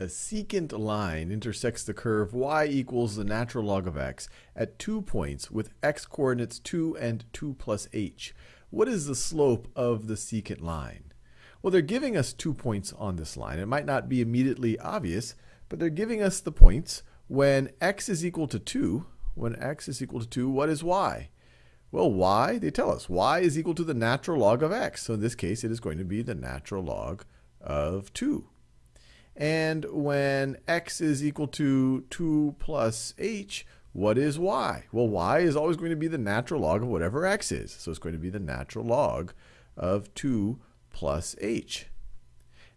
A secant line intersects the curve y equals the natural log of x at two points with x coordinates 2 and 2 plus h. What is the slope of the secant line? Well, they're giving us two points on this line. It might not be immediately obvious, but they're giving us the points when x is equal to 2. When x is equal to 2, what is y? Well, y, they tell us, y is equal to the natural log of x. So in this case, it is going to be the natural log of 2. And when x is equal to 2 plus h, what is y? Well, y is always going to be the natural log of whatever x is. So it's going to be the natural log of 2 plus h.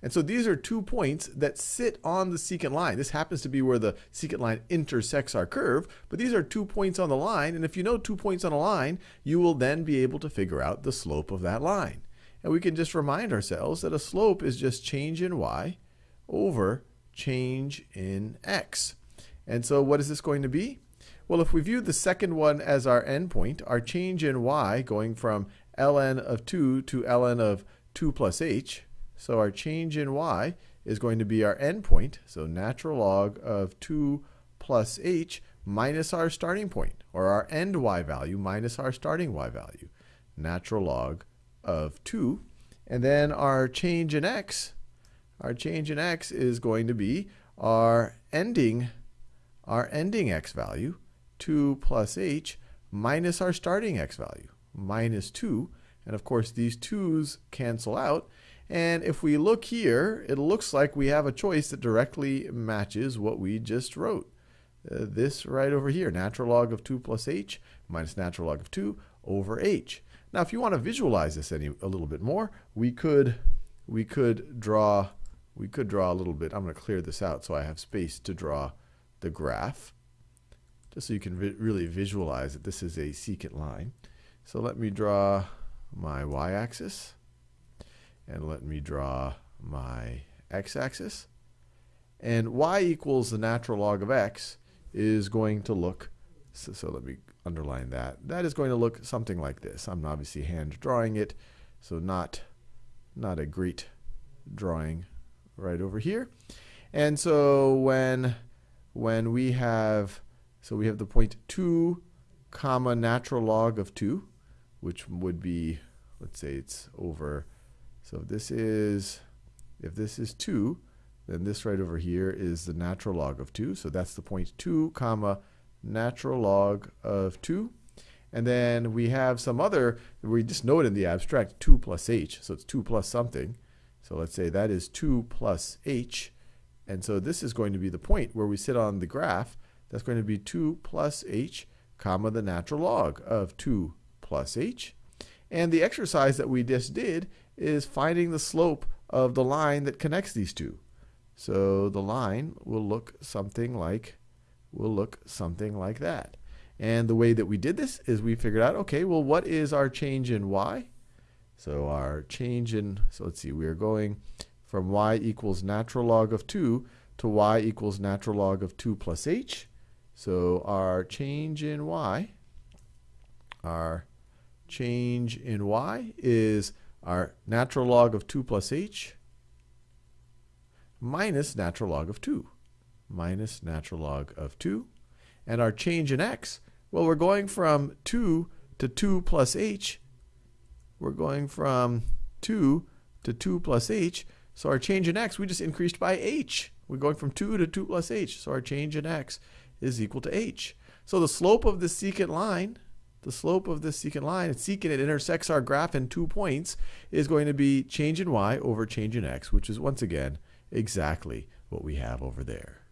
And so these are two points that sit on the secant line. This happens to be where the secant line intersects our curve, but these are two points on the line. And if you know two points on a line, you will then be able to figure out the slope of that line. And we can just remind ourselves that a slope is just change in y over change in x. And so what is this going to be? Well, if we view the second one as our endpoint, our change in y going from ln of 2 to ln of 2 plus h, so our change in y is going to be our endpoint, so natural log of 2 plus h minus our starting point, or our end y value minus our starting y value, natural log of 2. And then our change in x our change in x is going to be our ending, our ending x value, 2 plus h, minus our starting x value, minus 2. And of course, these 2's cancel out. And if we look here, it looks like we have a choice that directly matches what we just wrote. Uh, this right over here, natural log of 2 plus h minus natural log of 2 over h. Now, if you want to visualize this any a little bit more, we could we could draw we could draw a little bit. I'm going to clear this out so I have space to draw the graph, just so you can vi really visualize that this is a secant line. So let me draw my y-axis, and let me draw my x-axis. And y equals the natural log of x is going to look, so, so let me underline that. That is going to look something like this. I'm obviously hand drawing it, so not, not a great drawing right over here. And so when when we have so we have the point 2 comma natural log of 2 which would be let's say it's over so if this is if this is 2 then this right over here is the natural log of 2 so that's the point 2 comma natural log of 2 and then we have some other we just know it in the abstract 2 plus h so it's 2 plus something so let's say that is 2 plus h. And so this is going to be the point where we sit on the graph. That's going to be 2 plus h, comma the natural log of 2 plus h. And the exercise that we just did is finding the slope of the line that connects these two. So the line will look something like will look something like that. And the way that we did this is we figured out, okay, well, what is our change in y? So our change in, so let's see, we are going from y equals natural log of 2 to y equals natural log of 2 plus h. So our change in y, our change in y is our natural log of 2 plus h minus natural log of 2, minus natural log of 2. And our change in x, well, we're going from 2 to 2 plus h we're going from 2 to 2 plus h. So our change in x, we just increased by h. We're going from 2 to 2 plus h. So our change in x is equal to h. So the slope of the secant line, the slope of this secant line, it's secant, it intersects our graph in two points, is going to be change in y over change in x, which is once again exactly what we have over there.